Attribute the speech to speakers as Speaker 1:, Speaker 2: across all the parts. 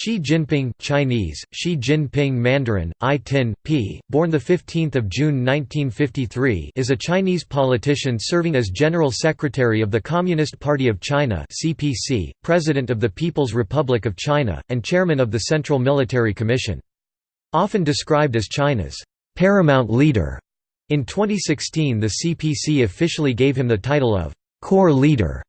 Speaker 1: Xi Jinping Chinese, Xi Jinping Mandarin, I Tin, p. born 15 June 1953 is a Chinese politician serving as General Secretary of the Communist Party of China CPC, President of the People's Republic of China, and Chairman of the Central Military Commission. Often described as China's «paramount leader», in 2016 the CPC officially gave him the title of «core leader»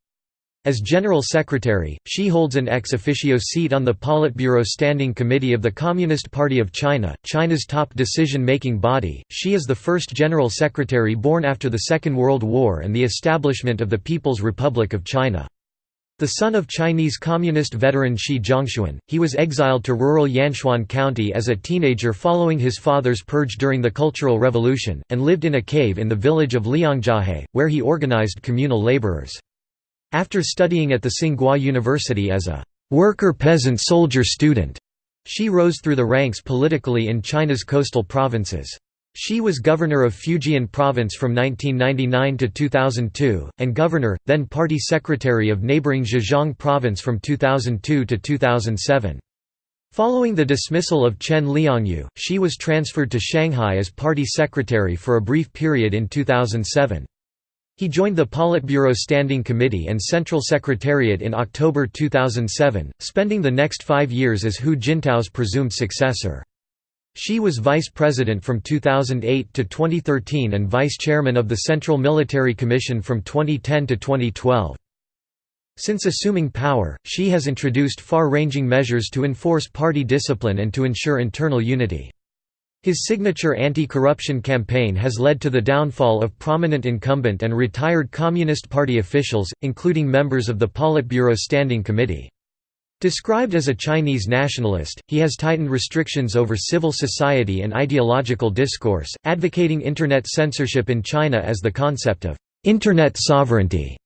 Speaker 1: As General Secretary, she holds an ex officio seat on the Politburo Standing Committee of the Communist Party of China, China's top decision-making body. She is the first General Secretary born after the Second World War and the establishment of the People's Republic of China. The son of Chinese Communist veteran Xi Zhongxun, he was exiled to rural Yanchuan County as a teenager following his father's purge during the Cultural Revolution, and lived in a cave in the village of Liangjiahe, where he organized communal laborers. After studying at the Tsinghua University as a worker-peasant-soldier student, she rose through the ranks politically in China's coastal provinces. She was governor of Fujian province from 1999 to 2002, and governor, then party secretary of neighboring Zhejiang province from 2002 to 2007. Following the dismissal of Chen Liangyu, she was transferred to Shanghai as party secretary for a brief period in 2007. He joined the Politburo Standing Committee and Central Secretariat in October 2007, spending the next five years as Hu Jintao's presumed successor. She was vice president from 2008 to 2013 and vice chairman of the Central Military Commission from 2010 to 2012. Since assuming power, she has introduced far-ranging measures to enforce party discipline and to ensure internal unity. His signature anti-corruption campaign has led to the downfall of prominent incumbent and retired Communist Party officials, including members of the Politburo Standing Committee. Described as a Chinese nationalist, he has tightened restrictions over civil society and ideological discourse, advocating Internet censorship in China as the concept of «Internet sovereignty»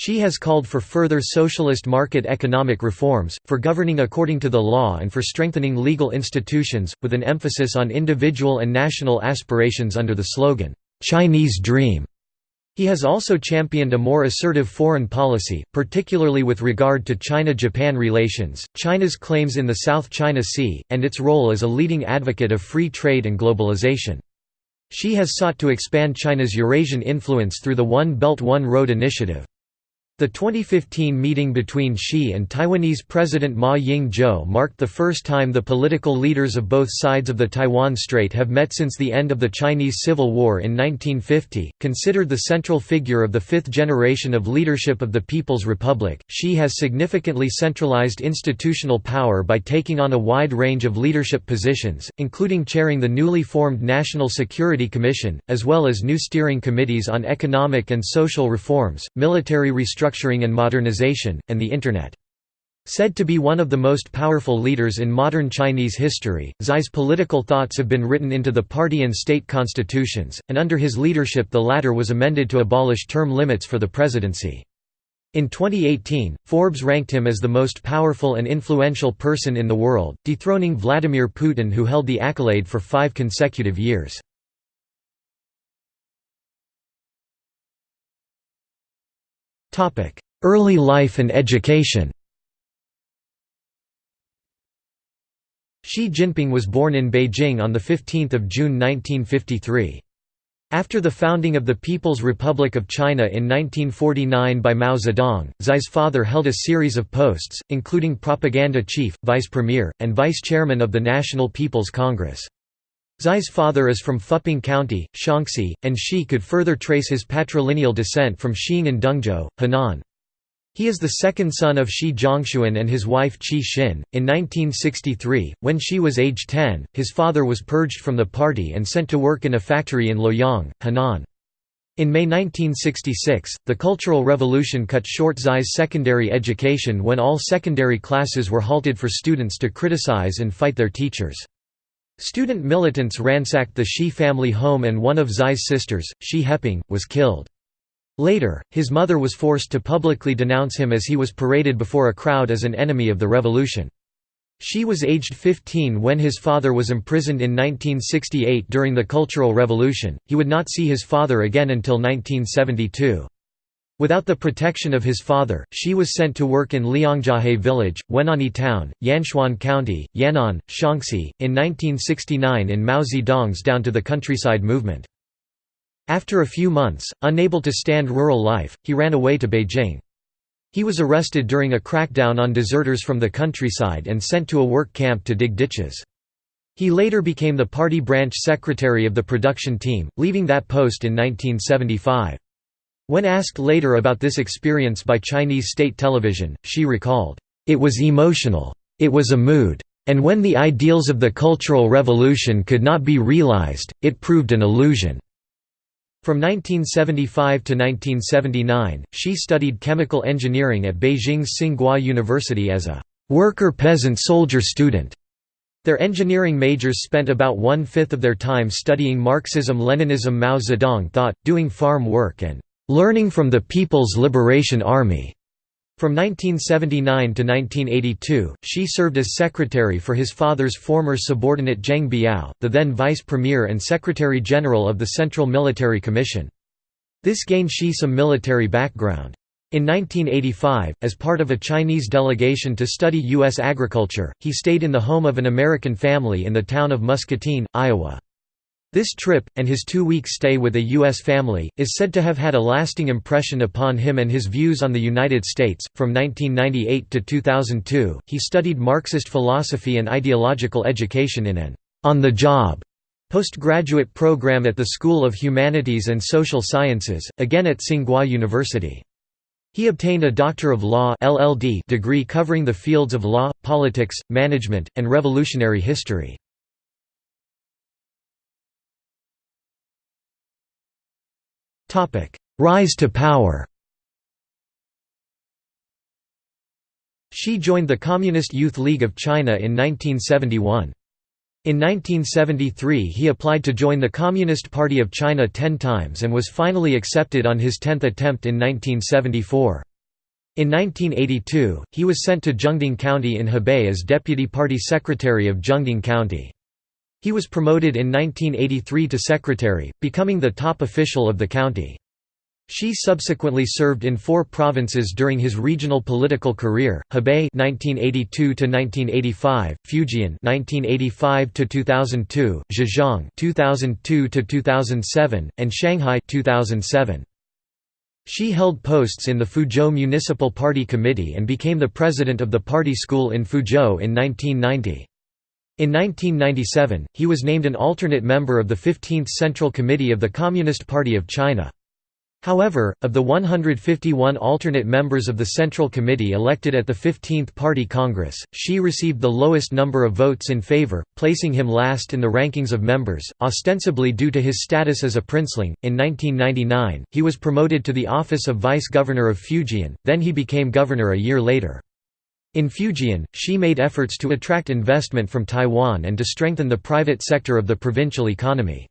Speaker 1: She has called for further socialist market economic reforms, for governing according to the law and for strengthening legal institutions, with an emphasis on individual and national aspirations under the slogan, "'Chinese Dream'". He has also championed a more assertive foreign policy, particularly with regard to China-Japan relations, China's claims in the South China Sea, and its role as a leading advocate of free trade and globalization. She has sought to expand China's Eurasian influence through the One Belt One Road initiative. The 2015 meeting between Xi and Taiwanese President Ma Ying-jeou marked the first time the political leaders of both sides of the Taiwan Strait have met since the end of the Chinese Civil War in 1950. Considered the central figure of the fifth generation of leadership of the People's Republic, Xi has significantly centralized institutional power by taking on a wide range of leadership positions, including chairing the newly formed National Security Commission, as well as new steering committees on economic and social reforms, military restructuring restructuring and modernization, and the Internet. Said to be one of the most powerful leaders in modern Chinese history, Xi's political thoughts have been written into the party and state constitutions, and under his leadership the latter was amended to abolish term limits for the presidency. In 2018, Forbes ranked him as the most powerful and influential person in the world, dethroning Vladimir Putin who held the accolade for five consecutive years. Early life and education Xi Jinping was born in Beijing on 15 June 1953. After the founding of the People's Republic of China in 1949 by Mao Zedong, Xi's father held a series of posts, including propaganda chief, vice premier, and vice chairman of the National People's Congress. Xi's father is from Fuping County, Shaanxi, and Xi could further trace his patrilineal descent from Xing and Dengzhou, Henan. He is the second son of Xi Zhongxun and his wife Qi Xin. In 1963, when Xi was age 10, his father was purged from the party and sent to work in a factory in Luoyang, Henan. In May 1966, the Cultural Revolution cut short Xi's secondary education when all secondary classes were halted for students to criticize and fight their teachers. Student militants ransacked the Xi family home and one of Xi's sisters, Xi Heping, was killed. Later, his mother was forced to publicly denounce him as he was paraded before a crowd as an enemy of the revolution. Xi was aged 15 when his father was imprisoned in 1968 during the Cultural Revolution, he would not see his father again until 1972. Without the protection of his father, Xi was sent to work in Liangjiahe village, Wen'anyi town, Yanchuan County, Yan'an, Shaanxi, in 1969 in Mao Zedong's Down to the Countryside movement. After a few months, unable to stand rural life, he ran away to Beijing. He was arrested during a crackdown on deserters from the countryside and sent to a work camp to dig ditches. He later became the party branch secretary of the production team, leaving that post in 1975. When asked later about this experience by Chinese state television, she recalled, "...it was emotional. It was a mood. And when the ideals of the Cultural Revolution could not be realized, it proved an illusion." From 1975 to 1979, she studied chemical engineering at Beijing's Tsinghua University as a worker-peasant-soldier student. Their engineering majors spent about one-fifth of their time studying Marxism-Leninism Mao Zedong thought, doing farm work and "...learning from the People's Liberation Army." From 1979 to 1982, she served as secretary for his father's former subordinate Geng Biao, the then vice premier and secretary-general of the Central Military Commission. This gained Xi some military background. In 1985, as part of a Chinese delegation to study U.S. agriculture, he stayed in the home of an American family in the town of Muscatine, Iowa. This trip, and his two-week stay with a U.S. family, is said to have had a lasting impression upon him and his views on the United States. From 1998 to 2002, he studied Marxist philosophy and ideological education in an on-the-job postgraduate program at the School of Humanities and Social Sciences, again at Tsinghua University. He obtained a Doctor of Law (LLD) degree covering the fields of law, politics, management, and revolutionary history. Rise to power Xi joined the Communist Youth League of China in 1971. In 1973 he applied to join the Communist Party of China ten times and was finally accepted on his tenth attempt in 1974. In 1982, he was sent to Zhengding County in Hebei as deputy party secretary of Zhengding County. He was promoted in 1983 to secretary, becoming the top official of the county. Xi subsequently served in four provinces during his regional political career: Hebei (1982–1985), Fujian (1985–2002), Zhejiang (2002–2007), and Shanghai (2007). Xi held posts in the Fuzhou Municipal Party Committee and became the president of the party school in Fuzhou in 1990. In 1997, he was named an alternate member of the 15th Central Committee of the Communist Party of China. However, of the 151 alternate members of the Central Committee elected at the 15th Party Congress, Xi received the lowest number of votes in favor, placing him last in the rankings of members, ostensibly due to his status as a princeling. In 1999, he was promoted to the office of vice governor of Fujian, then he became governor a year later. In Fujian, Xi made efforts to attract investment from Taiwan and to strengthen the private sector of the provincial economy.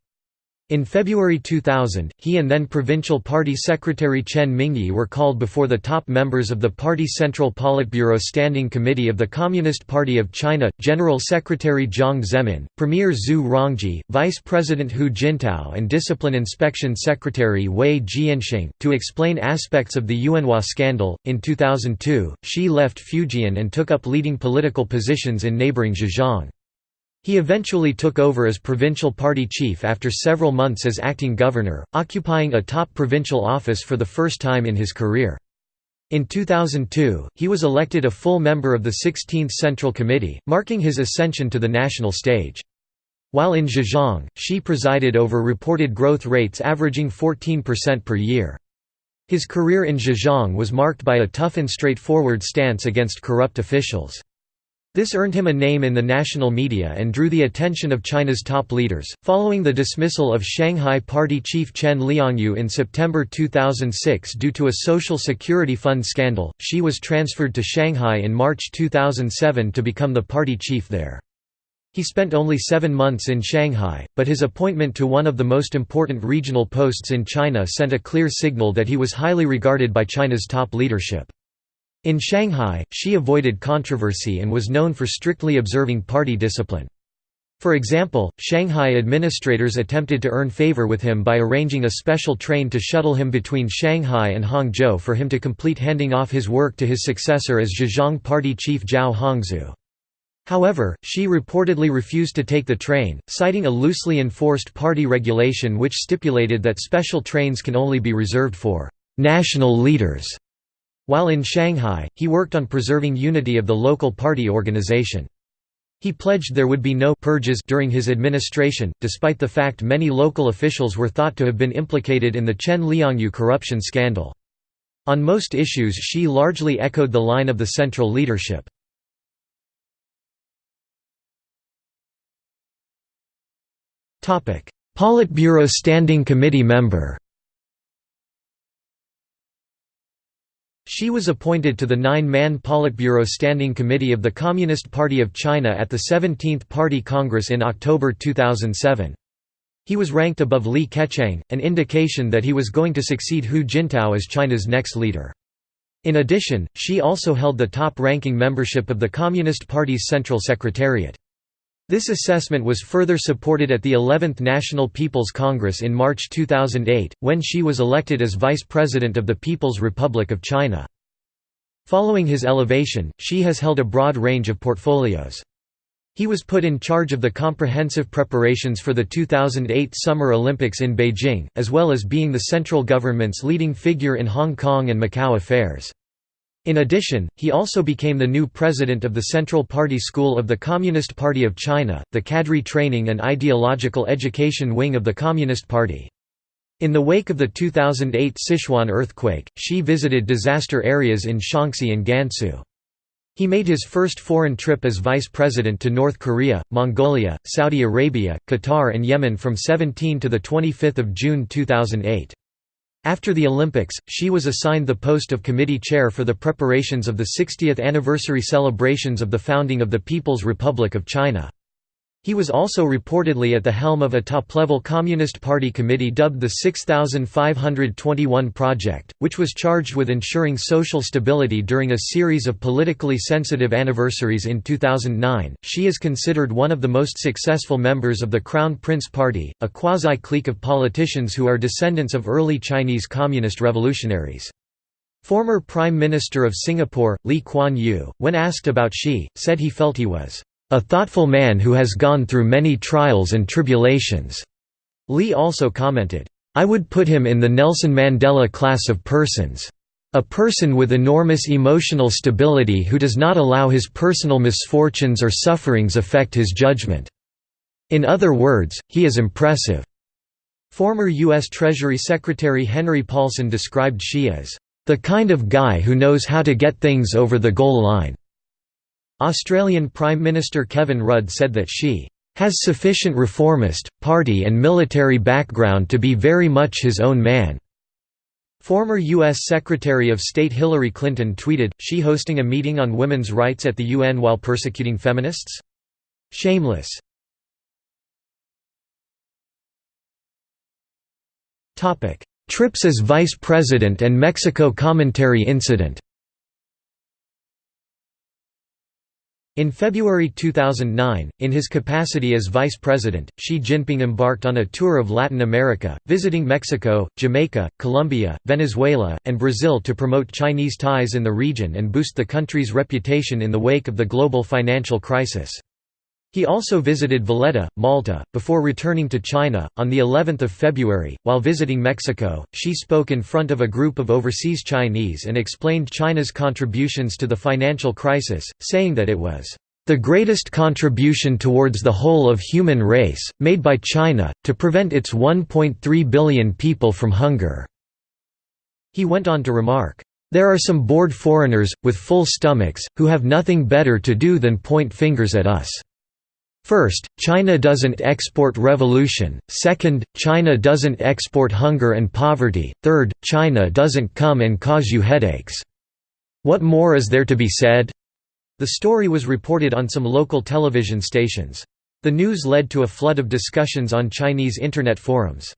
Speaker 1: In February 2000, he and then Provincial Party Secretary Chen Mingyi were called before the top members of the Party Central Politburo Standing Committee of the Communist Party of China, General Secretary Jiang Zemin, Premier Zhu Rongji, Vice President Hu Jintao and Discipline Inspection Secretary Wei Jianxing, to explain aspects of the Yuanhua scandal. In 2002, Xi left Fujian and took up leading political positions in neighboring Zhejiang. He eventually took over as provincial party chief after several months as acting governor, occupying a top provincial office for the first time in his career. In 2002, he was elected a full member of the 16th Central Committee, marking his ascension to the national stage. While in Zhejiang, Xi presided over reported growth rates averaging 14% per year. His career in Zhejiang was marked by a tough and straightforward stance against corrupt officials. This earned him a name in the national media and drew the attention of China's top leaders. Following the dismissal of Shanghai Party chief Chen Liangyu in September 2006 due to a Social Security Fund scandal, Xi was transferred to Shanghai in March 2007 to become the party chief there. He spent only seven months in Shanghai, but his appointment to one of the most important regional posts in China sent a clear signal that he was highly regarded by China's top leadership. In Shanghai, Xi avoided controversy and was known for strictly observing party discipline. For example, Shanghai administrators attempted to earn favor with him by arranging a special train to shuttle him between Shanghai and Hangzhou for him to complete handing off his work to his successor as Zhejiang Party chief Zhao Hongzhu. However, Xi reportedly refused to take the train, citing a loosely enforced party regulation which stipulated that special trains can only be reserved for «national leaders». While in Shanghai, he worked on preserving unity of the local party organization. He pledged there would be no purges during his administration, despite the fact many local officials were thought to have been implicated in the Chen Liangyu corruption scandal. On most issues Xi largely echoed the line of the central leadership. Politburo Standing Committee member Xi was appointed to the nine-man Politburo Standing Committee of the Communist Party of China at the 17th Party Congress in October 2007. He was ranked above Li Keqiang, an indication that he was going to succeed Hu Jintao as China's next leader. In addition, she also held the top-ranking membership of the Communist Party's Central Secretariat. This assessment was further supported at the 11th National People's Congress in March 2008, when Xi was elected as Vice President of the People's Republic of China. Following his elevation, Xi has held a broad range of portfolios. He was put in charge of the comprehensive preparations for the 2008 Summer Olympics in Beijing, as well as being the central government's leading figure in Hong Kong and Macau affairs. In addition, he also became the new president of the Central Party School of the Communist Party of China, the cadre training and ideological education wing of the Communist Party. In the wake of the 2008 Sichuan earthquake, Xi visited disaster areas in Shaanxi and Gansu. He made his first foreign trip as vice president to North Korea, Mongolia, Saudi Arabia, Qatar and Yemen from 17 to 25 June 2008. After the Olympics, she was assigned the post of committee chair for the preparations of the 60th anniversary celebrations of the founding of the People's Republic of China. He was also reportedly at the helm of a top-level Communist Party committee dubbed the 6521 Project, which was charged with ensuring social stability during a series of politically sensitive anniversaries in 2009. She is considered one of the most successful members of the Crown Prince Party, a quasi-clique of politicians who are descendants of early Chinese communist revolutionaries. Former Prime Minister of Singapore, Lee Kuan Yew, when asked about Xi, said he felt he was a thoughtful man who has gone through many trials and tribulations." Lee also commented, I would put him in the Nelson Mandela class of persons. A person with enormous emotional stability who does not allow his personal misfortunes or sufferings affect his judgment. In other words, he is impressive." Former U.S. Treasury Secretary Henry Paulson described Xi as, "...the kind of guy who knows how to get things over the goal line." Australian Prime Minister Kevin Rudd said that she has sufficient reformist, party and military background to be very much his own man. Former U.S. Secretary of State Hillary Clinton tweeted, she hosting a meeting on women's rights at the UN while persecuting feminists? Shameless. Trips as Vice President and Mexico commentary incident In February 2009, in his capacity as vice president, Xi Jinping embarked on a tour of Latin America, visiting Mexico, Jamaica, Colombia, Venezuela, and Brazil to promote Chinese ties in the region and boost the country's reputation in the wake of the global financial crisis. He also visited Valletta, Malta, before returning to China. On the 11th of February, while visiting Mexico, Xi spoke in front of a group of overseas Chinese and explained China's contributions to the financial crisis, saying that it was the greatest contribution towards the whole of human race, made by China, to prevent its 1.3 billion people from hunger." He went on to remark, "...there are some bored foreigners, with full stomachs, who have nothing better to do than point fingers at us." First, China doesn't export revolution, second, China doesn't export hunger and poverty, third, China doesn't come and cause you headaches. What more is there to be said? The story was reported on some local television stations. The news led to a flood of discussions on Chinese Internet forums.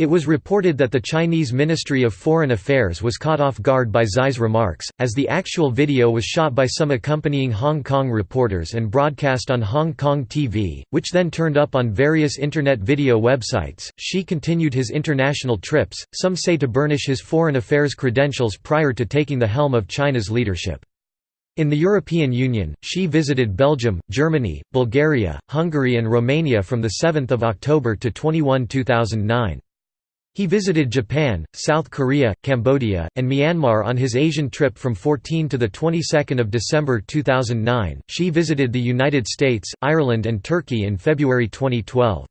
Speaker 1: It was reported that the Chinese Ministry of Foreign Affairs was caught off guard by Tsai's remarks, as the actual video was shot by some accompanying Hong Kong reporters and broadcast on Hong Kong TV, which then turned up on various Internet video websites. Xi continued his international trips, some say to burnish his foreign affairs credentials prior to taking the helm of China's leadership. In the European Union, Xi visited Belgium, Germany, Bulgaria, Hungary and Romania from 7 October to 21 2009. He visited Japan, South Korea, Cambodia, and Myanmar on his Asian trip from 14 to the 22nd of December 2009. She visited the United States, Ireland and Turkey in February 2012.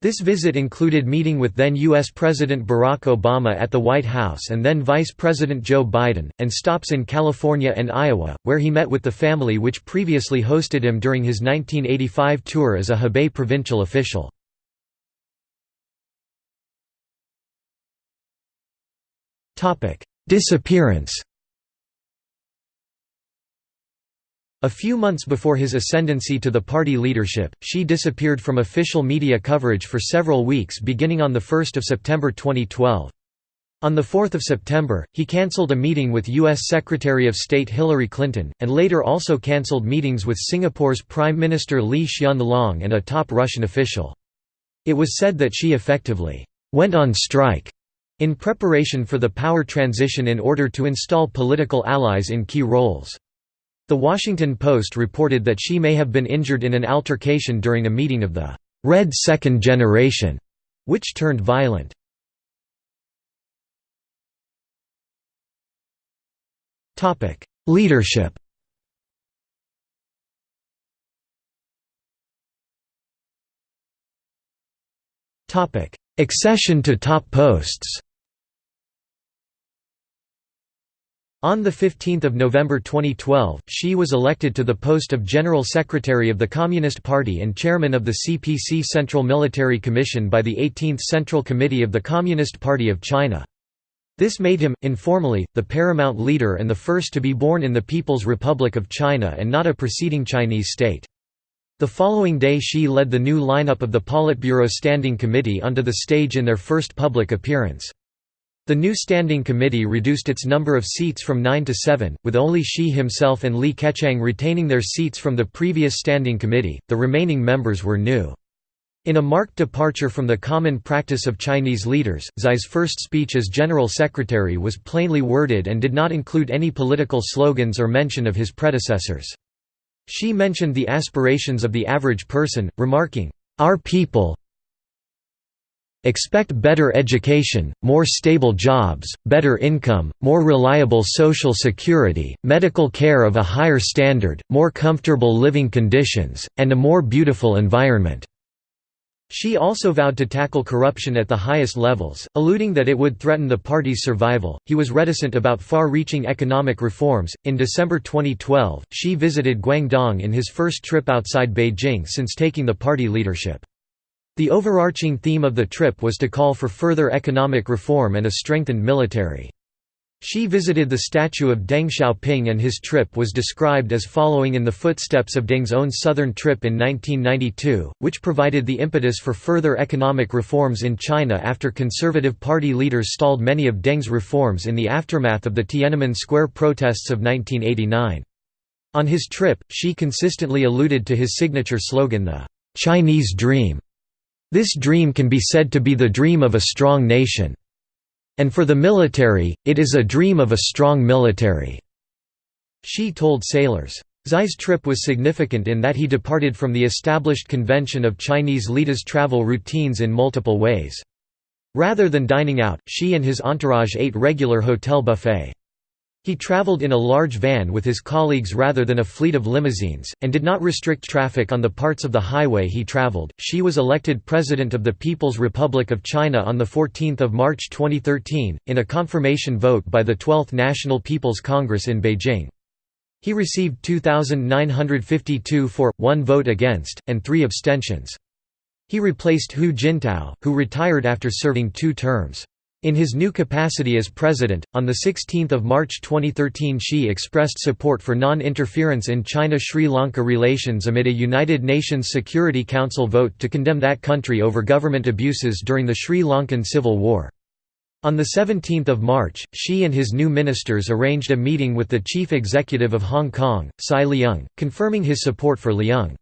Speaker 1: This visit included meeting with then U.S. President Barack Obama at the White House and then Vice President Joe Biden, and stops in California and Iowa, where he met with the family which previously hosted him during his 1985 tour as a Hebei provincial official. Disappearance A few months before his ascendancy to the party leadership, Xi disappeared from official media coverage for several weeks beginning on 1 September 2012. On 4 September, he cancelled a meeting with U.S. Secretary of State Hillary Clinton, and later also cancelled meetings with Singapore's Prime Minister Lee Hsien Loong and a top Russian official. It was said that Xi effectively went on strike in preparation for the power transition in order to install political allies in key roles. The Washington Post reported that she may have been injured in an altercation during a meeting of the Red Second Generation, which turned violent. Leadership Accession to top posts On 15 November 2012, Xi was elected to the post of General Secretary of the Communist Party and Chairman of the CPC Central Military Commission by the 18th Central Committee of the Communist Party of China. This made him, informally, the paramount leader and the first to be born in the People's Republic of China and not a preceding Chinese state. The following day Xi led the new lineup of the Politburo Standing Committee onto the stage in their first public appearance. The new Standing Committee reduced its number of seats from nine to seven, with only Xi himself and Li Keqiang retaining their seats from the previous Standing Committee, the remaining members were new. In a marked departure from the common practice of Chinese leaders, Tsai's first speech as General Secretary was plainly worded and did not include any political slogans or mention of his predecessors. Xi mentioned the aspirations of the average person, remarking, "...our people, Expect better education, more stable jobs, better income, more reliable social security, medical care of a higher standard, more comfortable living conditions, and a more beautiful environment." Xi also vowed to tackle corruption at the highest levels, alluding that it would threaten the party's survival. He was reticent about far reaching economic reforms. In December 2012, Xi visited Guangdong in his first trip outside Beijing since taking the party leadership. The overarching theme of the trip was to call for further economic reform and a strengthened military. Xi visited the statue of Deng Xiaoping and his trip was described as following in the footsteps of Deng's own southern trip in 1992, which provided the impetus for further economic reforms in China after Conservative Party leaders stalled many of Deng's reforms in the aftermath of the Tiananmen Square protests of 1989. On his trip, Xi consistently alluded to his signature slogan the Chinese Dream, this dream can be said to be the dream of a strong nation. And for the military, it is a dream of a strong military." Xi told sailors. Tsai's trip was significant in that he departed from the established convention of Chinese leaders' travel routines in multiple ways. Rather than dining out, Xi and his entourage ate regular hotel buffet. He traveled in a large van with his colleagues rather than a fleet of limousines, and did not restrict traffic on the parts of the highway he traveled. She was elected President of the People's Republic of China on 14 March 2013, in a confirmation vote by the 12th National People's Congress in Beijing. He received 2,952 for, 1 vote against, and 3 abstentions. He replaced Hu Jintao, who retired after serving two terms. In his new capacity as president, on 16 March 2013 Xi expressed support for non-interference in China-Sri Lanka relations amid a United Nations Security Council vote to condemn that country over government abuses during the Sri Lankan civil war. On 17 March, Xi and his new ministers arranged a meeting with the chief executive of Hong Kong, Tsai Leung, confirming his support for Leung.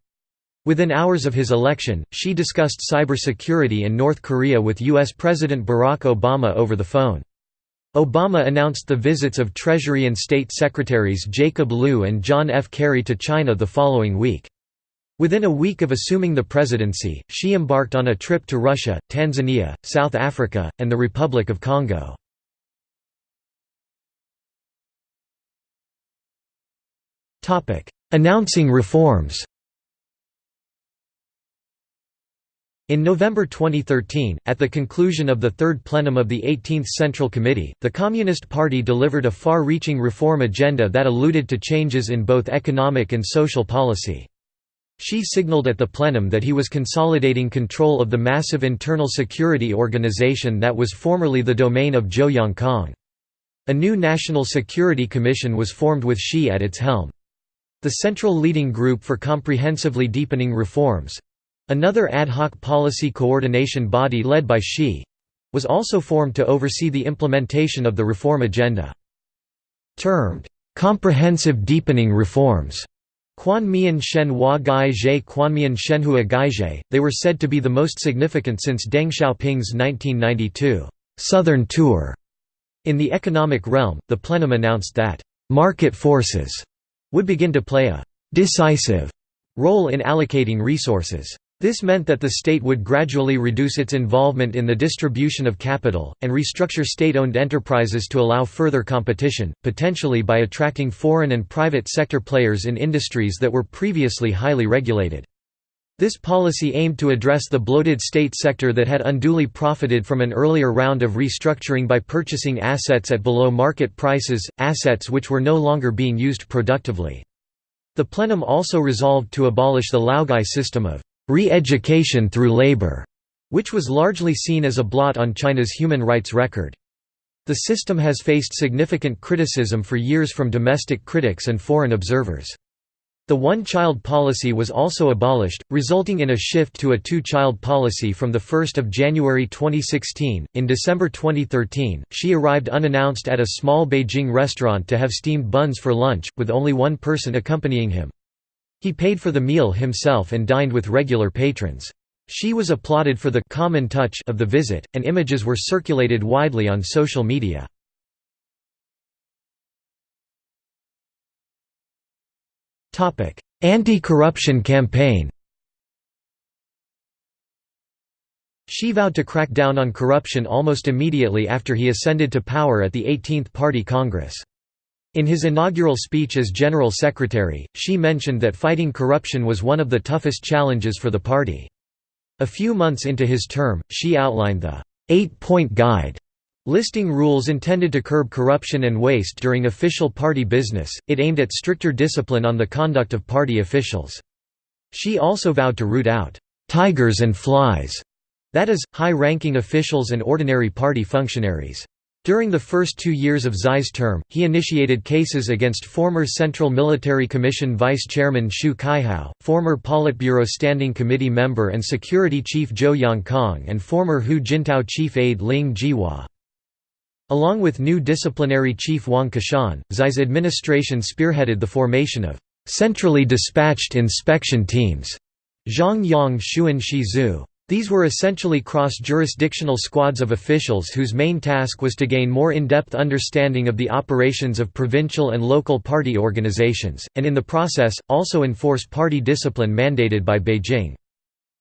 Speaker 1: Within hours of his election, Xi discussed cybersecurity in North Korea with U.S. President Barack Obama over the phone. Obama announced the visits of Treasury and State Secretaries Jacob Lew and John F. Kerry to China the following week. Within a week of assuming the presidency, Xi embarked on a trip to Russia, Tanzania, South Africa, and the Republic of Congo. Announcing reforms In November 2013, at the conclusion of the third plenum of the 18th Central Committee, the Communist Party delivered a far-reaching reform agenda that alluded to changes in both economic and social policy. Xi signaled at the plenum that he was consolidating control of the massive internal security organization that was formerly the domain of Zhou Yongkang. A new National Security Commission was formed with Xi at its helm. The Central Leading Group for Comprehensively Deepening Reforms, Another ad hoc policy coordination body led by Xi was also formed to oversee the implementation of the reform agenda. Termed, "...comprehensive deepening reforms", they were said to be the most significant since Deng Xiaoping's 1992 «Southern Tour». In the economic realm, the plenum announced that «market forces» would begin to play a «decisive» role in allocating resources. This meant that the state would gradually reduce its involvement in the distribution of capital, and restructure state-owned enterprises to allow further competition, potentially by attracting foreign and private sector players in industries that were previously highly regulated. This policy aimed to address the bloated state sector that had unduly profited from an earlier round of restructuring by purchasing assets at below market prices, assets which were no longer being used productively. The plenum also resolved to abolish the Laogai system of re-education through labor, which was largely seen as a blot on China's human rights record. The system has faced significant criticism for years from domestic critics and foreign observers. The one-child policy was also abolished, resulting in a shift to a two-child policy from 1 January 2016. In December 2013, she arrived unannounced at a small Beijing restaurant to have steamed buns for lunch, with only one person accompanying him. He paid for the meal himself and dined with regular patrons. She was applauded for the «common touch» of the visit, and images were circulated widely on social media. Anti-corruption campaign She vowed to crack down on corruption almost immediately after he ascended to power at the 18th Party Congress. In his inaugural speech as General Secretary, Xi mentioned that fighting corruption was one of the toughest challenges for the party. A few months into his term, Xi outlined the Eight-Point Guide, listing rules intended to curb corruption and waste during official party business. It aimed at stricter discipline on the conduct of party officials. Xi also vowed to root out tigers and flies, that is, high-ranking officials and ordinary party functionaries. During the first two years of Tsai's term, he initiated cases against former Central Military Commission Vice Chairman Xu Caihou, former Politburo Standing Committee member and Security Chief Zhou Yongkang and former Hu Jintao Chief Aide Ling Jihua. Along with new disciplinary chief Wang Qishan, Tsai's administration spearheaded the formation of centrally dispatched inspection teams Zhang Yang Xuan Shizu these were essentially cross-jurisdictional squads of officials whose main task was to gain more in-depth understanding of the operations of provincial and local party organizations, and in the process, also enforce party discipline mandated by Beijing.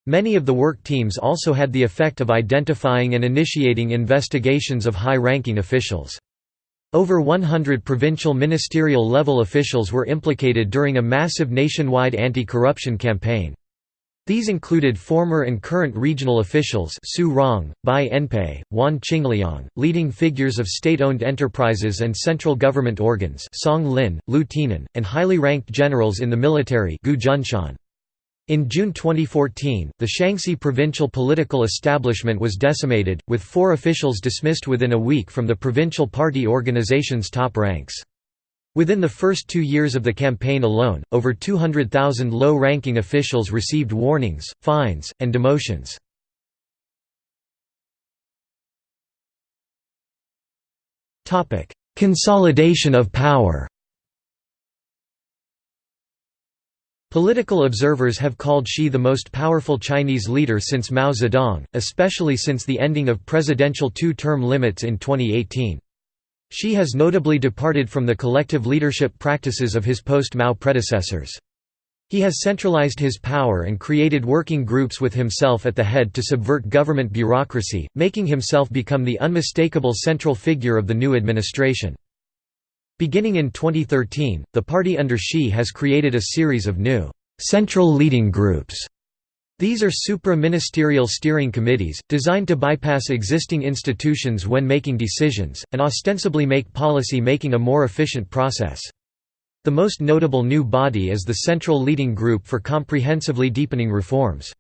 Speaker 1: Many of the work teams also had the effect of identifying and initiating investigations of high-ranking officials. Over 100 provincial ministerial level officials were implicated during a massive nationwide anti-corruption campaign. These included former and current regional officials Su Rong, Bai Enpei, Wan Qingliang, leading figures of state-owned enterprises and central government organs Song Lin, Liu Tienan, and highly ranked generals in the military Gu Junshan. In June 2014, the Shaanxi provincial political establishment was decimated, with four officials dismissed within a week from the provincial party organization's top ranks. Within the first two years of the campaign alone, over 200,000 low-ranking officials received warnings, fines, and demotions. Consolidation of power Political observers have called Xi the most powerful Chinese leader since Mao Zedong, especially since the ending of presidential two-term limits in 2018. Xi has notably departed from the collective leadership practices of his post-Mao predecessors. He has centralized his power and created working groups with himself at the head to subvert government bureaucracy, making himself become the unmistakable central figure of the new administration. Beginning in 2013, the party under Xi has created a series of new central leading groups. These are supra-ministerial steering committees, designed to bypass existing institutions when making decisions, and ostensibly make policy making a more efficient process. The most notable new body is the Central Leading Group for Comprehensively Deepening Reforms.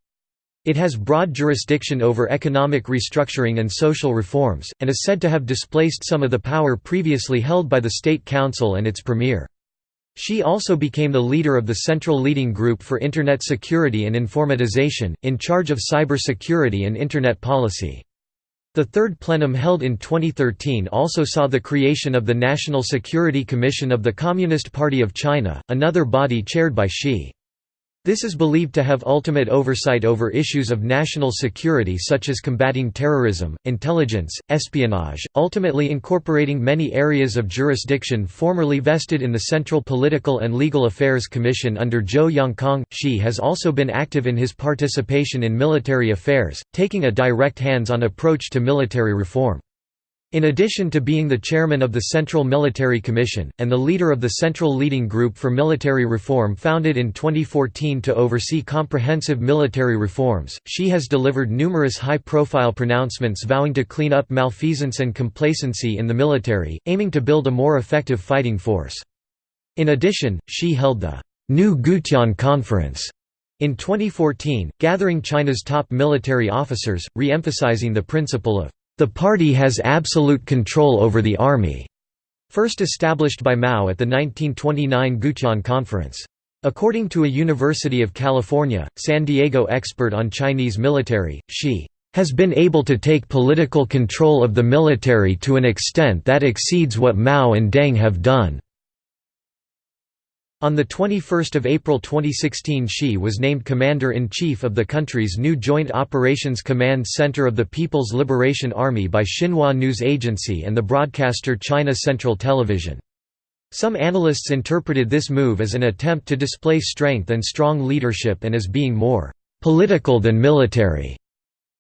Speaker 1: It has broad jurisdiction over economic restructuring and social reforms, and is said to have displaced some of the power previously held by the State Council and its premier. Xi also became the leader of the Central Leading Group for Internet Security and Informatization, in charge of cyber security and Internet policy. The third plenum held in 2013 also saw the creation of the National Security Commission of the Communist Party of China, another body chaired by Xi. This is believed to have ultimate oversight over issues of national security such as combating terrorism, intelligence, espionage, ultimately incorporating many areas of jurisdiction formerly vested in the Central Political and Legal Affairs Commission under Zhou Yongkang. Xi has also been active in his participation in military affairs, taking a direct hands-on approach to military reform. In addition to being the chairman of the Central Military Commission, and the leader of the Central Leading Group for Military Reform founded in 2014 to oversee comprehensive military reforms, she has delivered numerous high-profile pronouncements vowing to clean up malfeasance and complacency in the military, aiming to build a more effective fighting force. In addition, she held the New Gutian Conference in 2014, gathering China's top military officers, re-emphasizing the principle of the party has absolute control over the army, first established by Mao at the 1929 Gutian Conference. According to a University of California, San Diego expert on Chinese military, Xi has been able to take political control of the military to an extent that exceeds what Mao and Deng have done. On 21 April 2016 Xi was named Commander-in-Chief of the country's new Joint Operations Command Center of the People's Liberation Army by Xinhua News Agency and the broadcaster China Central Television. Some analysts interpreted this move as an attempt to display strength and strong leadership and as being more «political than military».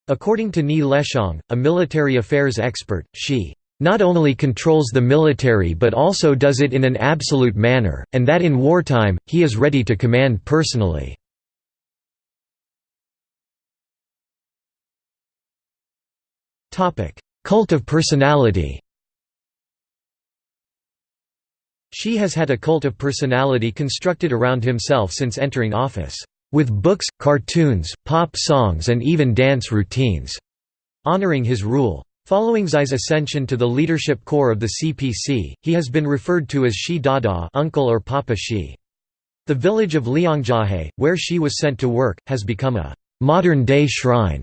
Speaker 1: According to Ni Lexiong, a military affairs expert, Xi not only controls the military but also does it in an absolute manner, and that in wartime, he is ready to command personally. Cult of personality Xi has had a cult of personality constructed around himself since entering office, with books, cartoons, pop songs and even dance routines, honoring his rule. Following Xi's ascension to the leadership core of the CPC, he has been referred to as Xi Dada uncle or Papa Xi. The village of Liangjiahe, where Xi was sent to work, has become a «modern-day shrine»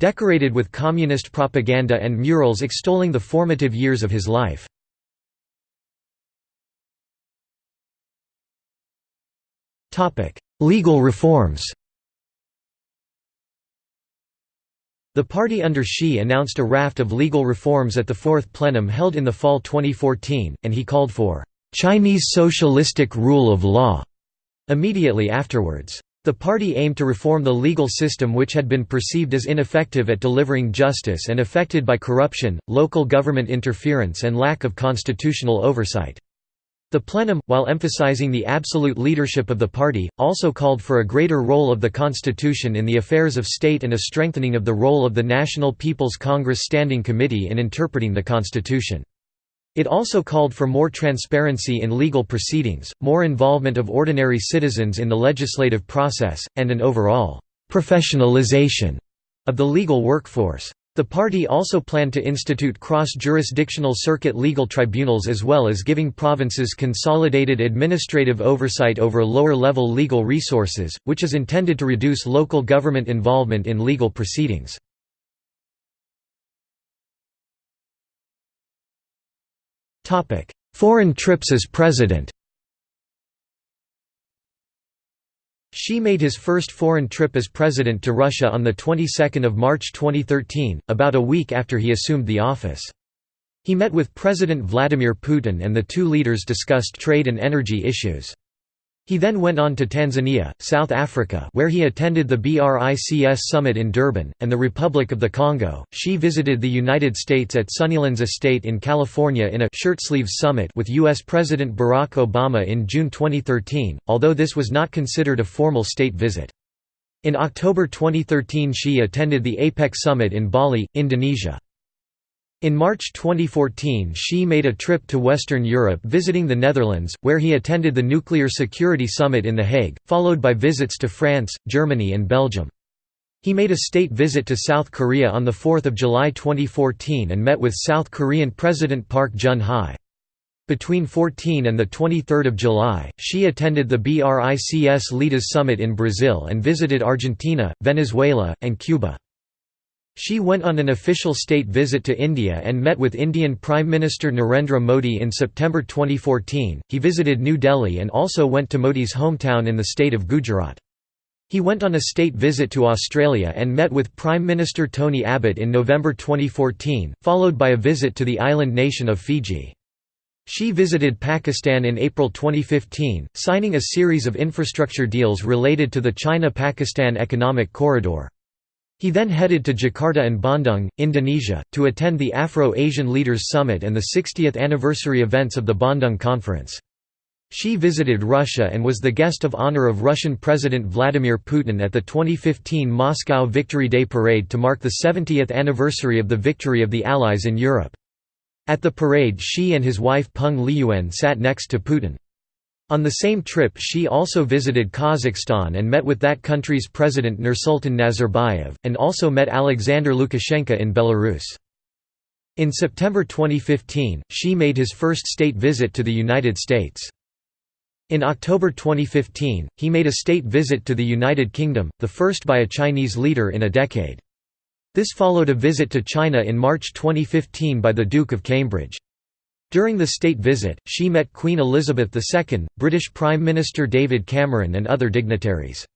Speaker 1: decorated with communist propaganda and murals extolling the formative years of his life. Legal reforms The party under Xi announced a raft of legal reforms at the fourth plenum held in the fall 2014, and he called for Chinese socialistic rule of law immediately afterwards. The party aimed to reform the legal system which had been perceived as ineffective at delivering justice and affected by corruption, local government interference and lack of constitutional oversight. The plenum, while emphasizing the absolute leadership of the party, also called for a greater role of the constitution in the affairs of state and a strengthening of the role of the National People's Congress Standing Committee in interpreting the constitution. It also called for more transparency in legal proceedings, more involvement of ordinary citizens in the legislative process, and an overall «professionalization» of the legal workforce. The party also planned to institute cross-jurisdictional circuit legal tribunals as well as giving provinces consolidated administrative oversight over lower-level legal resources, which is intended to reduce local government involvement in legal proceedings. Foreign trips as president Xi made his first foreign trip as president to Russia on the 22nd of March 2013, about a week after he assumed the office. He met with President Vladimir Putin and the two leaders discussed trade and energy issues. He then went on to Tanzania, South Africa where he attended the BRICS summit in Durban, and the Republic of the Congo. She visited the United States at Sunnylands Estate in California in a «shirtsleeves summit» with U.S. President Barack Obama in June 2013, although this was not considered a formal state visit. In October 2013 she attended the APEC summit in Bali, Indonesia. In March 2014 Xi made a trip to Western Europe visiting the Netherlands, where he attended the Nuclear Security Summit in The Hague, followed by visits to France, Germany and Belgium. He made a state visit to South Korea on 4 July 2014 and met with South Korean President Park Geun-hye. Between 14 and 23 July, Xi attended the BRICS Leaders Summit in Brazil and visited Argentina, Venezuela, and Cuba. Xi went on an official state visit to India and met with Indian Prime Minister Narendra Modi in September 2014. He visited New Delhi and also went to Modi's hometown in the state of Gujarat. He went on a state visit to Australia and met with Prime Minister Tony Abbott in November 2014, followed by a visit to the island nation of Fiji. She visited Pakistan in April 2015, signing a series of infrastructure deals related to the China-Pakistan Economic Corridor. He then headed to Jakarta and Bandung, Indonesia, to attend the Afro-Asian Leaders Summit and the 60th anniversary events of the Bandung Conference. Xi visited Russia and was the guest of honor of Russian President Vladimir Putin at the 2015 Moscow Victory Day parade to mark the 70th anniversary of the victory of the Allies in Europe. At the parade Xi and his wife Peng Liyuan sat next to Putin. On the same trip she also visited Kazakhstan and met with that country's president Nursultan Nazarbayev, and also met Alexander Lukashenko in Belarus. In September 2015, Xi made his first state visit to the United States. In October 2015, he made a state visit to the United Kingdom, the first by a Chinese leader in a decade. This followed a visit to China in March 2015 by the Duke of Cambridge. During the state visit, she met Queen Elizabeth II, British Prime Minister David Cameron and other dignitaries.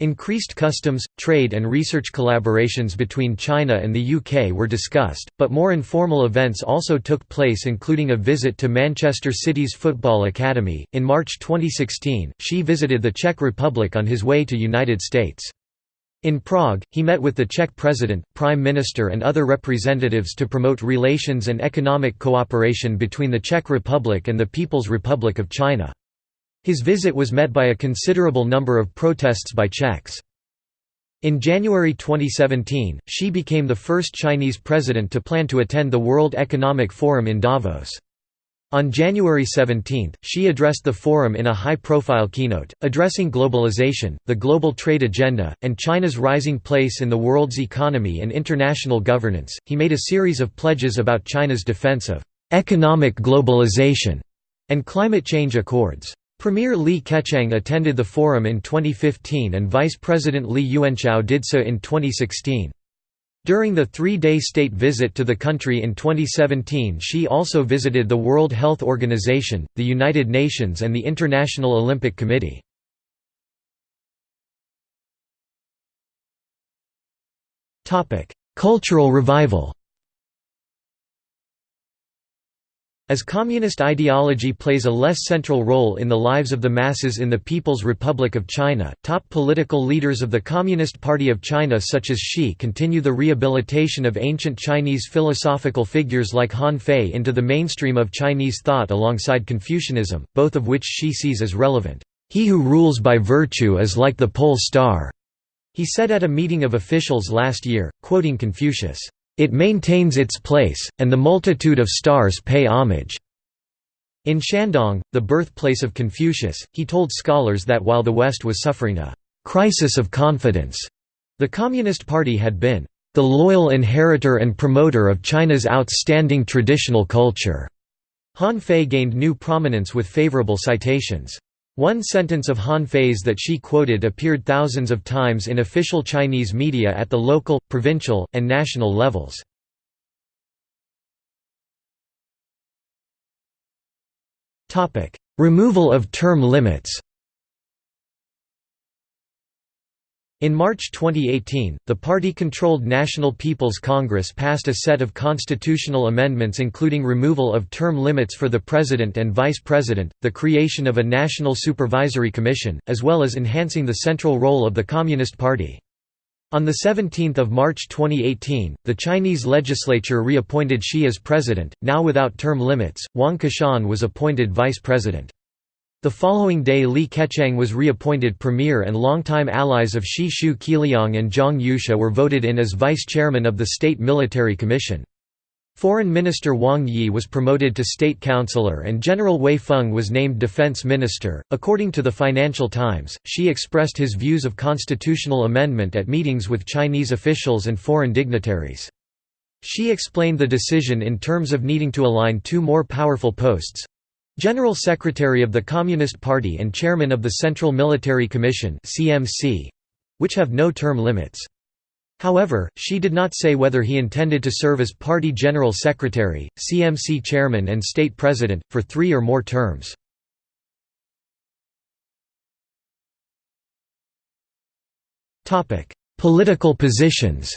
Speaker 1: Increased customs, trade and research collaborations between China and the UK were discussed, but more informal events also took place including a visit to Manchester City's Football Academy. In March 2016, she visited the Czech Republic on his way to United States. In Prague, he met with the Czech president, prime minister and other representatives to promote relations and economic cooperation between the Czech Republic and the People's Republic of China. His visit was met by a considerable number of protests by Czechs. In January 2017, Xi became the first Chinese president to plan to attend the World Economic Forum in Davos. On January 17, Xi addressed the forum in a high-profile keynote, addressing globalization, the global trade agenda, and China's rising place in the world's economy and international governance. He made a series of pledges about China's defense of economic globalization and climate change accords. Premier Li Keqiang attended the forum in 2015 and Vice President Li Yuanchao did so in 2016. During the three-day state visit to the country in 2017 she also visited the World Health Organization, the United Nations and the International Olympic Committee. Cultural revival As communist ideology plays a less central role in the lives of the masses in the People's Republic of China, top political leaders of the Communist Party of China such as Xi continue the rehabilitation of ancient Chinese philosophical figures like Han Fei into the mainstream of Chinese thought alongside Confucianism, both of which Xi sees as relevant. He who rules by virtue is like the pole star, he said at a meeting of officials last year, quoting Confucius. It maintains its place, and the multitude of stars pay homage." In Shandong, the birthplace of Confucius, he told scholars that while the West was suffering a «crisis of confidence», the Communist Party had been «the loyal inheritor and promoter of China's outstanding traditional culture». Han Fei gained new prominence with favorable citations. One sentence of Han Fei's that she quoted appeared thousands of times in official Chinese media at the local, provincial, and national levels. Removal of term limits In March 2018, the party-controlled National People's Congress passed a set of constitutional amendments including removal of term limits for the president and vice president, the creation of a national supervisory commission, as well as enhancing the central role of the Communist Party. On 17 March 2018, the Chinese legislature reappointed Xi as president, now without term limits, Wang Qishan was appointed vice president. The following day Li Keqiang was reappointed premier and longtime allies of Xi Xu Qiliang and Zhang Youxia were voted in as vice chairman of the State Military Commission. Foreign Minister Wang Yi was promoted to State Councillor and General Wei Feng was named Defense Minister. According to the Financial Times, Xi expressed his views of constitutional amendment at meetings with Chinese officials and foreign dignitaries. Xi explained the decision in terms of needing to align two more powerful posts General Secretary of the Communist Party and Chairman of the Central Military Commission which have no term limits. However, she did not say whether he intended to serve as party general secretary, CMC chairman and state president, for three or more terms. Political positions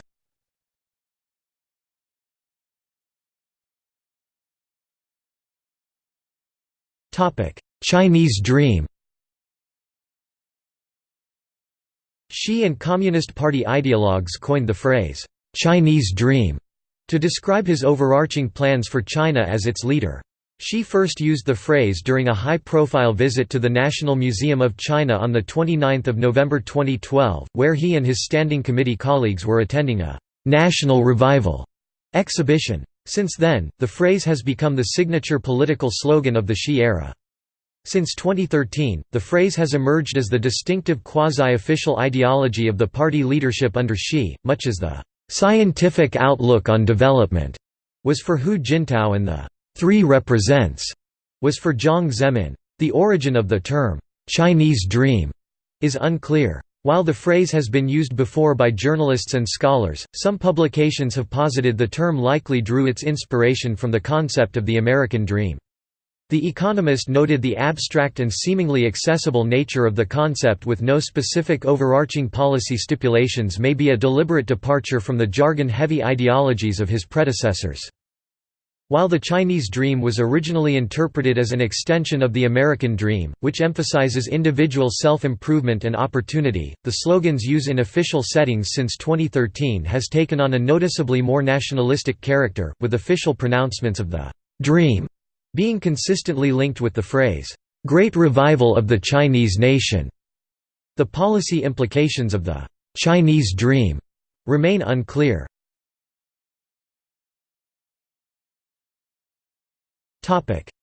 Speaker 1: Chinese Dream Xi and Communist Party ideologues coined the phrase, "'Chinese Dream' to describe his overarching plans for China as its leader. Xi first used the phrase during a high-profile visit to the National Museum of China on 29 November 2012, where he and his Standing Committee colleagues were attending a «National Revival» exhibition. Since then, the phrase has become the signature political slogan of the Xi era. Since 2013, the phrase has emerged as the distinctive quasi-official ideology of the party leadership under Xi, much as the "'scientific outlook on development' was for Hu Jintao and the Three represents was for Jiang Zemin. The origin of the term, Chinese Dream, is unclear. While the phrase has been used before by journalists and scholars, some publications have posited the term likely drew its inspiration from the concept of the American Dream. The Economist noted the abstract and seemingly accessible nature of the concept with no specific overarching policy stipulations may be a deliberate departure from the jargon-heavy ideologies of his predecessors. While the Chinese dream was originally interpreted as an extension of the American dream, which emphasizes individual self-improvement and opportunity, the slogan's use in official settings since 2013 has taken on a noticeably more nationalistic character, with official pronouncements of the «dream» being consistently linked with the phrase, "'Great Revival of the Chinese Nation'". The policy implications of the "'Chinese Dream' remain unclear.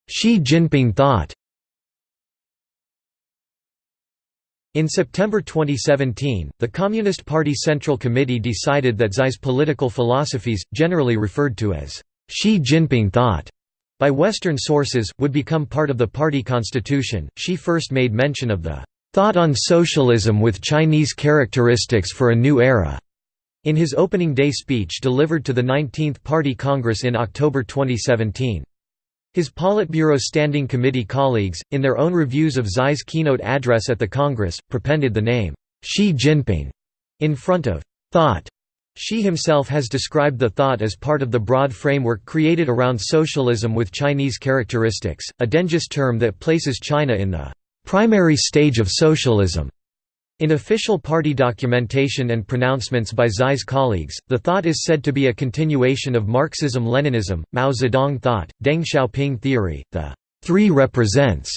Speaker 1: Xi Jinping thought In September 2017, the Communist Party Central Committee decided that Xi's political philosophies, generally referred to as Xi Jinping thought, by Western sources, would become part of the party constitution. Xi first made mention of the thought on socialism with Chinese characteristics for a new era in his opening day speech delivered to the 19th Party Congress in October 2017. His Politburo Standing Committee colleagues, in their own reviews of Xi's keynote address at the Congress, prepended the name, Xi Jinping, in front of thought Xi himself has described the thought as part of the broad framework created around socialism with Chinese characteristics, a Dengist term that places China in the primary stage of socialism. In official party documentation and pronouncements by Xi's colleagues, the thought is said to be a continuation of Marxism-Leninism, Mao Zedong thought, Deng Xiaoping theory, the three represents,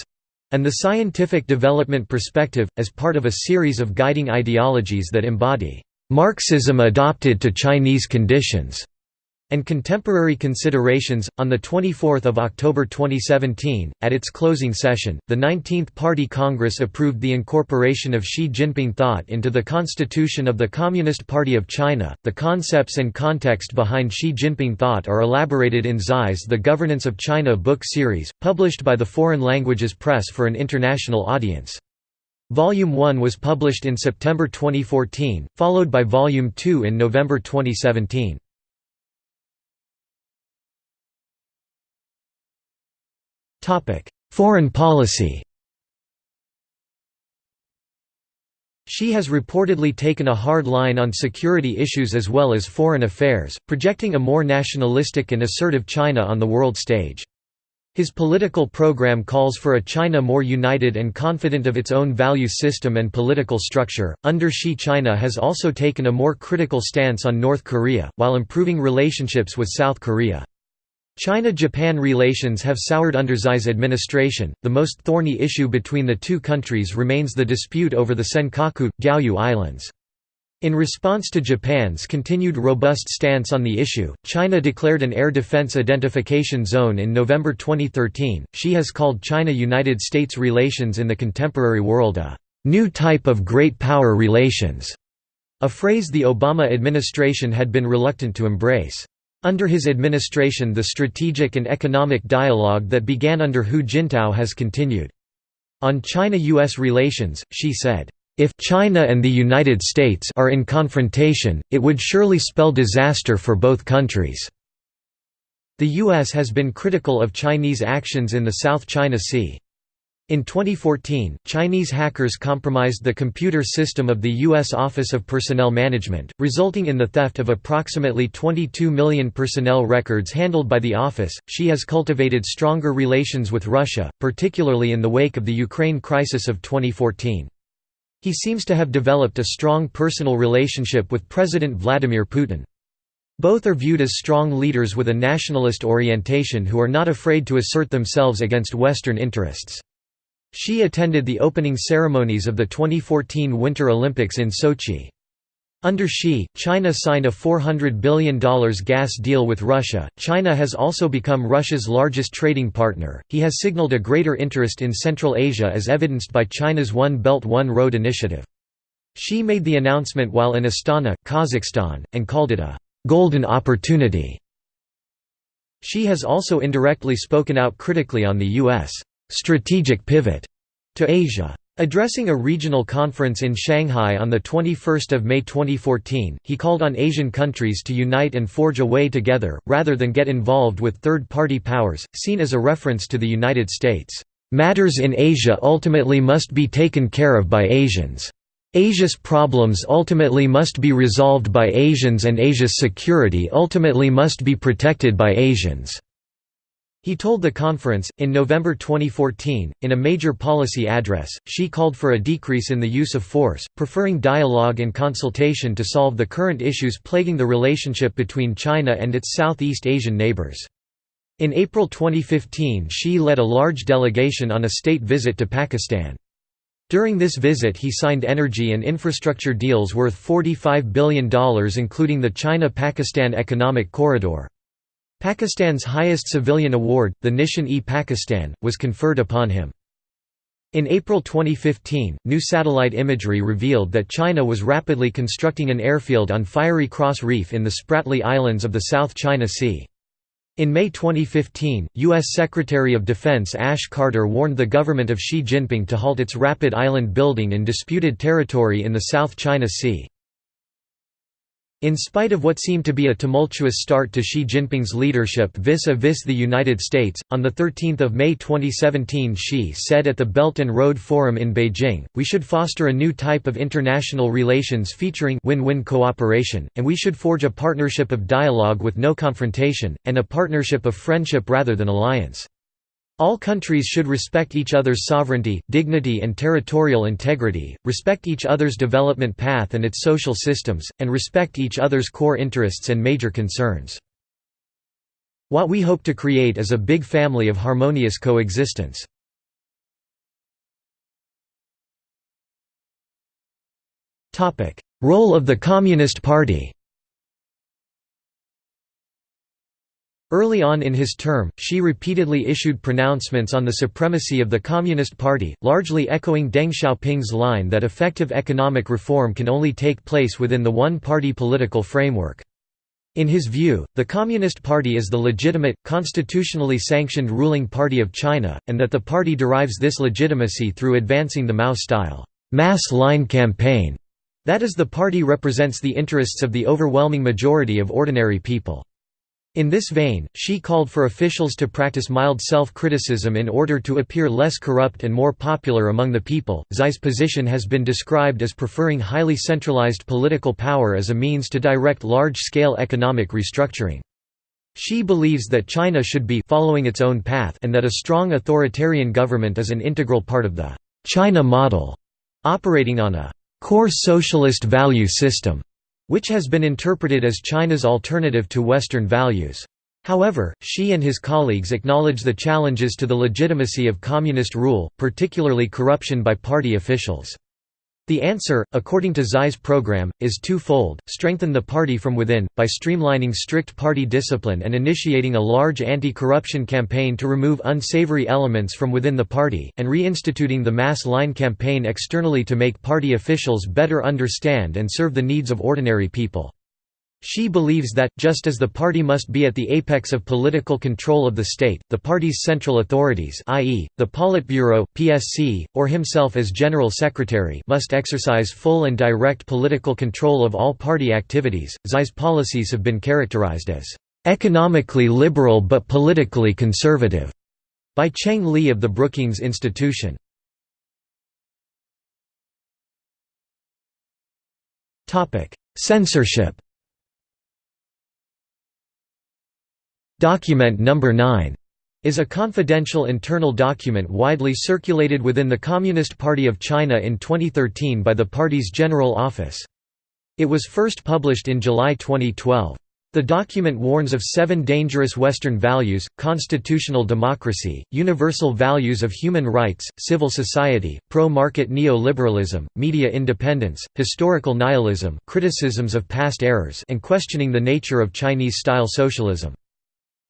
Speaker 1: and the scientific development perspective, as part of a series of guiding ideologies that embody Marxism adopted to Chinese conditions. And contemporary considerations. On 24 October 2017, at its closing session, the 19th Party Congress approved the incorporation of Xi Jinping thought into the Constitution of the Communist Party of China. The concepts and context behind Xi Jinping thought are elaborated in Xi's The Governance of China book series, published by the Foreign Languages Press for an international audience. Volume 1 was published in September 2014, followed by Volume 2 in November 2017. Foreign policy Xi has reportedly taken a hard line on security issues as well as foreign affairs, projecting a more nationalistic and assertive China on the world stage. His political program calls for a China more united and confident of its own value system and political structure. Under Xi, China has also taken a more critical stance on North Korea, while improving relationships with South Korea. China-Japan relations have soured under Xi's administration. The most thorny issue between the two countries remains the dispute over the Senkaku Diaoyu Islands. In response to Japan's continued robust stance on the issue, China declared an air defense identification zone in November 2013. She has called China-United States relations in the contemporary world a new type of great power relations, a phrase the Obama administration had been reluctant to embrace. Under his administration the strategic and economic dialogue that began under Hu Jintao has continued. On China–US relations, she said, "...if China and the United States are in confrontation, it would surely spell disaster for both countries." The U.S. has been critical of Chinese actions in the South China Sea. In 2014, Chinese hackers compromised the computer system of the U.S. Office of Personnel Management, resulting in the theft of approximately 22 million personnel records handled by the office. She has cultivated stronger relations with Russia, particularly in the wake of the Ukraine crisis of 2014. He seems to have developed a strong personal relationship with President Vladimir Putin. Both are viewed as strong leaders with a nationalist orientation who are not afraid to assert themselves against Western interests. Xi attended the opening ceremonies of the 2014 Winter Olympics in Sochi. Under Xi, China signed a $400 billion gas deal with Russia. China has also become Russia's largest trading partner. He has signaled a greater interest in Central Asia as evidenced by China's One Belt One Road initiative. Xi made the announcement while in Astana, Kazakhstan, and called it a golden opportunity. Xi has also indirectly spoken out critically on the U.S strategic pivot to Asia. Addressing a regional conference in Shanghai on 21 May 2014, he called on Asian countries to unite and forge a way together, rather than get involved with third-party powers, seen as a reference to the United States. "...matters in Asia ultimately must be taken care of by Asians. Asia's problems ultimately must be resolved by Asians and Asia's security ultimately must be protected by Asians." He told the conference, in November 2014, in a major policy address, Xi called for a decrease in the use of force, preferring dialogue and consultation to solve the current issues plaguing the relationship between China and its Southeast Asian neighbors. In April 2015 Xi led a large delegation on a state visit to Pakistan. During this visit he signed energy and infrastructure deals worth $45 billion including the China-Pakistan Economic Corridor. Pakistan's highest civilian award, the Nishan-e-Pakistan, was conferred upon him. In April 2015, new satellite imagery revealed that China was rapidly constructing an airfield on Fiery Cross Reef in the Spratly Islands of the South China Sea. In May 2015, U.S. Secretary of Defense Ash Carter warned the government of Xi Jinping to halt its rapid island building in disputed territory in the South China Sea. In spite of what seemed to be a tumultuous start to Xi Jinping's leadership vis-a-vis the United States, on 13 May 2017 Xi said at the Belt and Road Forum in Beijing, we should foster a new type of international relations featuring win-win cooperation, and we should forge a partnership of dialogue with no confrontation, and a partnership of friendship rather than alliance. All countries should respect each other's sovereignty, dignity and territorial integrity, respect each other's development path and its social systems, and respect each other's core interests and major concerns. What we hope to create is a big family of harmonious coexistence. Role of the Communist Party Early on in his term, Xi repeatedly issued pronouncements on the supremacy of the Communist Party, largely echoing Deng Xiaoping's line that effective economic reform can only take place within the one-party political framework. In his view, the Communist Party is the legitimate, constitutionally sanctioned ruling party of China, and that the party derives this legitimacy through advancing the Mao-style mass line campaign. That is the party represents the interests of the overwhelming majority of ordinary people. In this vein, she called for officials to practice mild self-criticism in order to appear less corrupt and more popular among the people. Xi's position has been described as preferring highly centralized political power as a means to direct large-scale economic restructuring. Xi believes that China should be following its own path and that a strong authoritarian government is an integral part of the China model, operating on a core socialist value system which has been interpreted as China's alternative to Western values. However, Xi and his colleagues acknowledge the challenges to the legitimacy of communist rule, particularly corruption by party officials. The answer, according to Xi's program, is twofold, strengthen the party from within, by streamlining strict party discipline and initiating a large anti-corruption campaign to remove unsavory elements from within the party, and reinstituting the mass line campaign externally to make party officials better understand and serve the needs of ordinary people. Xi believes that, just as the party must be at the apex of political control of the state, the party's central authorities i.e., the Politburo, PSC, or himself as General Secretary must exercise full and direct political control of all party activities. Xi's policies have been characterized as economically liberal but politically conservative by Cheng Li of the Brookings Institution. Censorship Document Number 9 is a confidential internal document widely circulated within the Communist Party of China in 2013 by the party's General Office. It was first published in July 2012. The document warns of seven dangerous Western values, constitutional democracy, universal values of human rights, civil society, pro-market neoliberalism, media independence, historical nihilism criticisms of past errors and questioning the nature of Chinese-style socialism.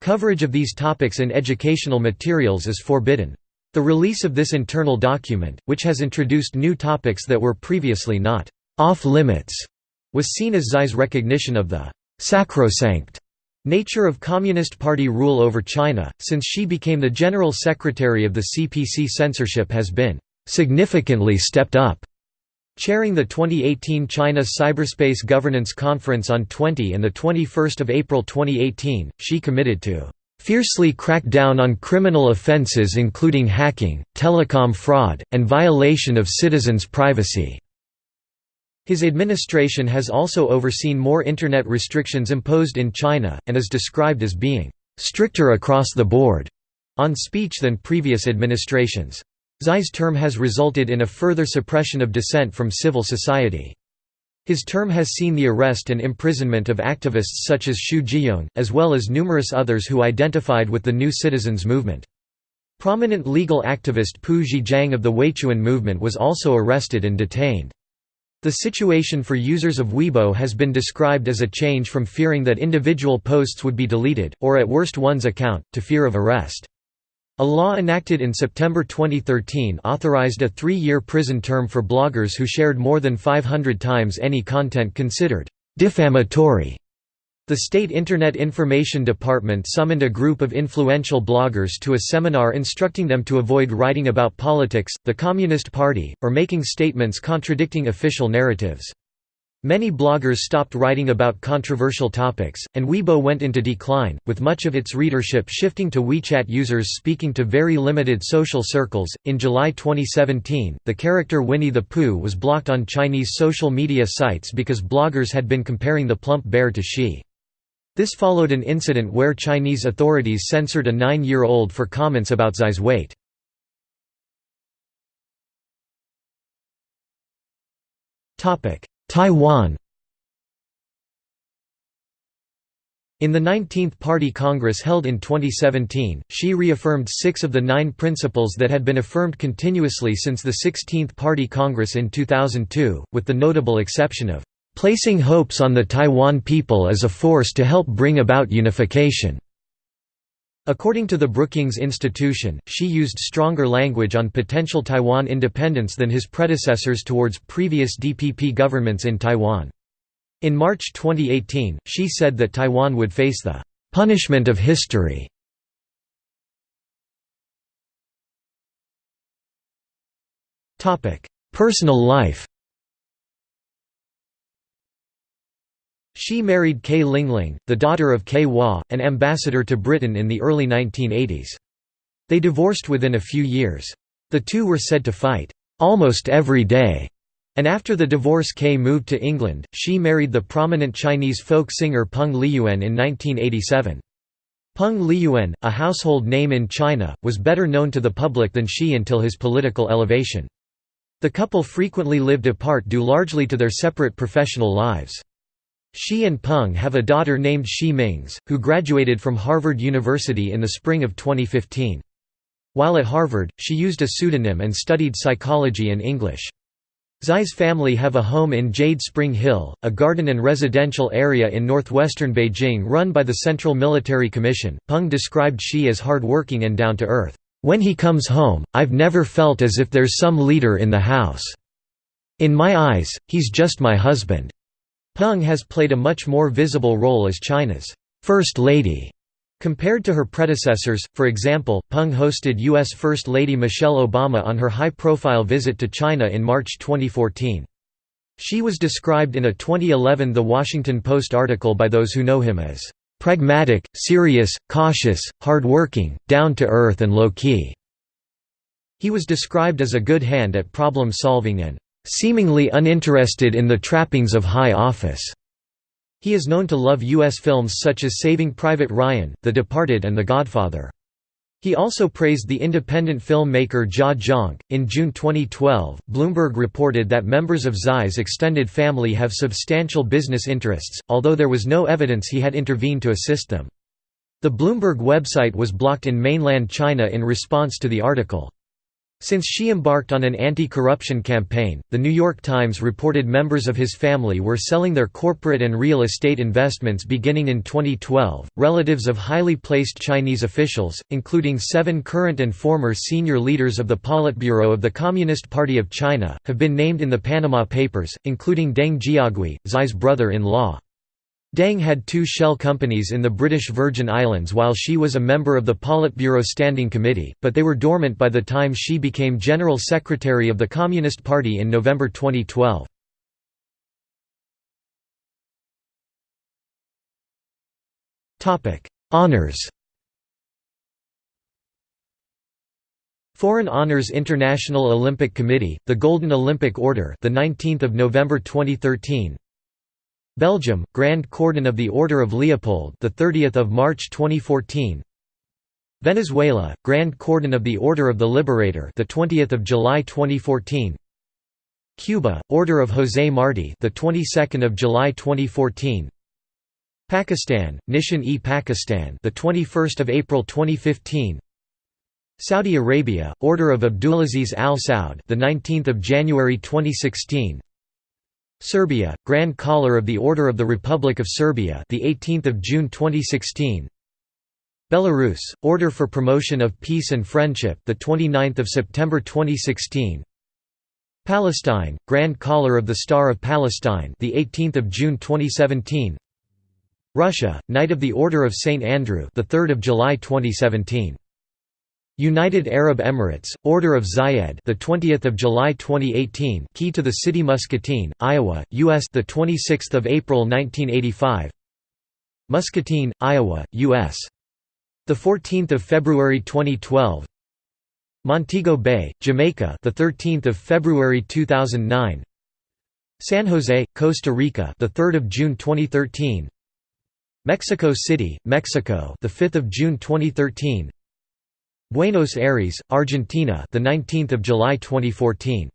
Speaker 1: Coverage of these topics in educational materials is forbidden. The release of this internal document, which has introduced new topics that were previously not off-limits, was seen as Xi's recognition of the «sacrosanct» nature of Communist Party rule over China, since she became the General Secretary of the CPC censorship has been «significantly stepped up» Chairing the 2018 China Cyberspace Governance Conference on 20 and 21 April 2018, she committed to "...fiercely crack down on criminal offences including hacking, telecom fraud, and violation of citizens' privacy." His administration has also overseen more Internet restrictions imposed in China, and is described as being "...stricter across the board." on speech than previous administrations. Xi's term has resulted in a further suppression of dissent from civil society. His term has seen the arrest and imprisonment of activists such as Xu Zhiyong, as well as numerous others who identified with the New Citizens Movement. Prominent legal activist Pu Zhiqiang of the Weiquan movement was also arrested and detained. The situation for users of Weibo has been described as a change from fearing that individual posts would be deleted, or at worst one's account, to fear of arrest. A law enacted in September 2013 authorized a three-year prison term for bloggers who shared more than 500 times any content considered defamatory. The State Internet Information Department summoned a group of influential bloggers to a seminar instructing them to avoid writing about politics, the Communist Party, or making statements contradicting official narratives. Many bloggers stopped writing about controversial topics, and Weibo went into decline, with much of its readership shifting to WeChat users speaking to very limited social circles. In July 2017, the character Winnie the Pooh was blocked on Chinese social media sites because bloggers had been comparing the plump bear to Xi. This followed an incident where Chinese authorities censored a nine-year-old for comments about Xi's weight. Topic: Taiwan In the 19th Party Congress held in 2017, Xi reaffirmed six of the nine principles that had been affirmed continuously since the 16th Party Congress in 2002, with the notable exception of, "...placing hopes on the Taiwan people as a force to help bring about unification." According to the Brookings Institution, Xi used stronger language on potential Taiwan independence than his predecessors towards previous DPP governments in Taiwan. In March 2018, Xi said that Taiwan would face the "...punishment of history". Personal life Xi married Ke Lingling, the daughter of Ke Hua, an ambassador to Britain in the early 1980s. They divorced within a few years. The two were said to fight, "...almost every day." And after the divorce Ke moved to England, Xi married the prominent Chinese folk singer Peng Liyuan in 1987. Peng Liyuan, a household name in China, was better known to the public than Xi until his political elevation. The couple frequently lived apart due largely to their separate professional lives. Xi and Peng have a daughter named Xi Mingze, who graduated from Harvard University in the spring of 2015. While at Harvard, she used a pseudonym and studied psychology and English. Xi's family have a home in Jade Spring Hill, a garden and residential area in northwestern Beijing run by the Central Military Commission. Peng described Xi as hard-working and down-to-earth. When he comes home, I've never felt as if there's some leader in the house. In my eyes, he's just my husband. Peng has played a much more visible role as China's First Lady compared to her predecessors. For example, Peng hosted U.S. First Lady Michelle Obama on her high-profile visit to China in March 2014. She was described in a 2011 The Washington Post article by those who know him as pragmatic, serious, cautious, hardworking, down-to-earth and low-key. He was described as a good hand at problem solving and seemingly uninterested in the trappings of high office. He is known to love U.S. films such as Saving Private Ryan, The Departed and The Godfather. He also praised the independent filmmaker Jia Zhang. In June 2012, Bloomberg reported that members of Xi's extended family have substantial business interests, although there was no evidence he had intervened to assist them. The Bloomberg website was blocked in mainland China in response to the article. Since she embarked on an anti-corruption campaign, The New York Times reported members of his family were selling their corporate and real estate investments beginning in 2012. Relatives of highly placed Chinese officials, including seven current and former senior leaders of the Politburo of the Communist Party of China, have been named in the Panama Papers, including Deng Jiagui, Xi's brother-in-law. Deng had two shell companies in the British Virgin Islands while she was a member of the Politburo Standing Committee, but they were dormant by the time she became General Secretary of the Communist Party in November 2012. Honours Foreign Honors International Olympic Committee, the Golden Olympic Order, the 19th of November 2013. Belgium, Grand Cordon of the Order of Leopold, the 30th of March 2014. Venezuela, Grand Cordon of the Order of the Liberator, the 20th of July 2014. Cuba, Order of José Martí, the 22nd of July 2014. Pakistan, Nishan-e-Pakistan, the 21st of April 2015. Saudi Arabia, Order of Abdulaziz Al Saud, the 19th of January 2016. Serbia, Grand Collar of the Order of the Republic of Serbia, the 18th of June 2016. Belarus, Order for Promotion of Peace and Friendship, the 29th of September 2016. Palestine, Grand Collar of the Star of Palestine, the 18th of June 2017. Russia, Knight of the Order of St Andrew, the 3rd of July 2017. United Arab Emirates, Order of Zayed, the 20th of July 2018, key to the city Muscatine, Iowa, U.S. the 26th of April 1985. Muscatine, Iowa, U.S. the 14th of February 2012. Montego Bay, Jamaica, the 13th of February 2009. San Jose, Costa Rica, the 3rd of June 2013. Mexico City, Mexico, the 5th of June 2013. Buenos Aires, Argentina, the 19th of July 2014.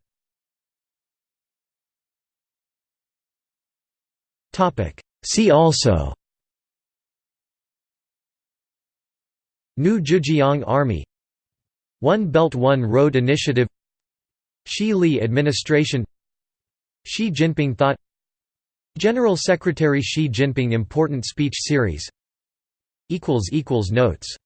Speaker 1: Topic. See also. New Zhejiang Army. One Belt One Road Initiative. Xi Li Administration. Xi Jinping Thought. General Secretary Xi Jinping Important Speech Series. Notes